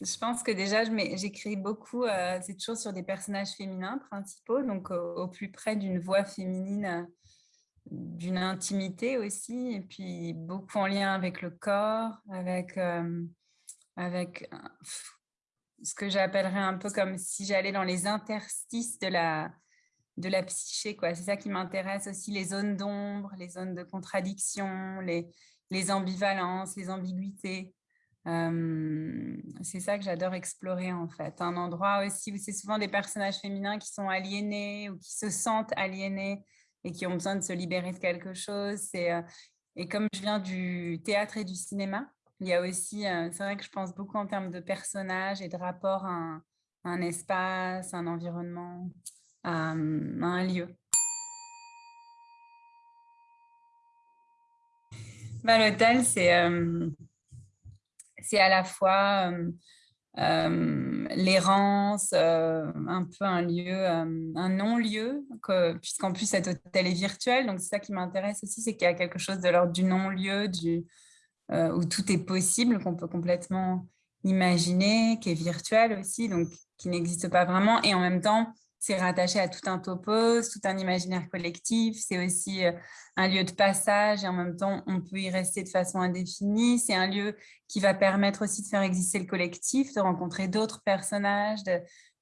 Je pense que déjà, j'écris beaucoup, euh, c'est toujours sur des personnages féminins principaux, donc au, plus près d'une voix féminine, euh, d'une intimité aussi, et puis beaucoup en lien avec le corps, avec, euh, avec ce que j'appellerais un peu comme si j'allais dans les interstices de la, de la psyché. C'est ça qui m'intéresse aussi, les zones d'ombre, les zones de contradiction, les, les ambivalences, les ambiguïtés c'est ça que j'adore explorer en fait. Un endroit aussi où c'est souvent des personnages féminins qui sont aliénés ou qui se sentent aliénés et qui ont besoin de se libérer de quelque chose. et comme je viens du théâtre et du cinéma, il y a aussi, c'est vrai que je pense beaucoup en termes de personnages et de rapport à un, espace, un environnement, à, un lieu. Bah, L'hôtel, c'est c'est à la fois l'errance, un peu un lieu, un non-lieu, puisqu'en plus cet hôtel est virtuel. Donc, c'est ça qui m'intéresse aussi, c'est qu'il y a quelque chose de l'ordre du non-lieu, où tout est possible, qu'on peut complètement imaginer, qui est virtuel aussi, donc qui n'existe pas vraiment. Et en même temps, c'est rattaché à tout un topos, tout un imaginaire collectif. C'est aussi euh, un lieu de passage et en même temps, on peut y rester de façon indéfinie. C'est un lieu qui va permettre aussi de faire exister le collectif, de rencontrer d'autres personnages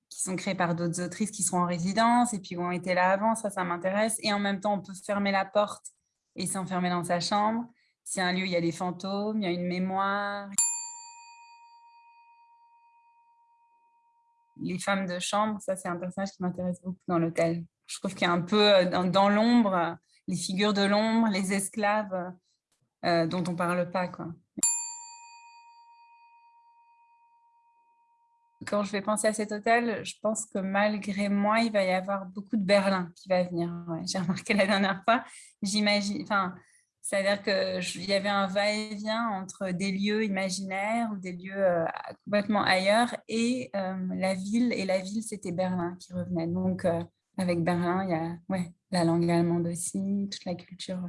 qui sont créés par d'autres autrices qui seront en résidence et puis qui ont été là avant. Ça, ça m'intéresse. Et en même temps, on peut fermer la porte et s'enfermer dans sa chambre. C'est un lieu où il y a des fantômes, il y a une mémoire. Les femmes de chambre, ça c'est un personnage qui m'intéresse beaucoup dans l'hôtel. Je trouve qu'il y a un peu euh, dans, l'ombre, les figures de l'ombre, les esclaves euh, dont on ne parle pas. Quoi. Quand je vais penser à cet hôtel, je pense que malgré moi, il va y avoir beaucoup de Berlin qui va venir. J'ai remarqué la dernière fois, j'imagine, c'est-à-dire qu'il y avait un va-et-vient entre des lieux imaginaires des lieux euh, complètement ailleurs et euh, la ville. Et la ville, c'était Berlin qui revenait. Donc, euh, avec Berlin, il y a ouais, la langue allemande aussi, toute la culture.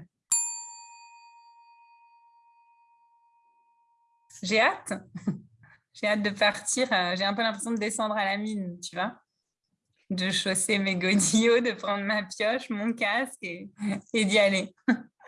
J'ai hâte. J'ai hâte de partir. J'ai un peu l'impression de descendre à la mine, tu vois de chausser mes godillots, de prendre ma pioche, mon casque et d'y aller.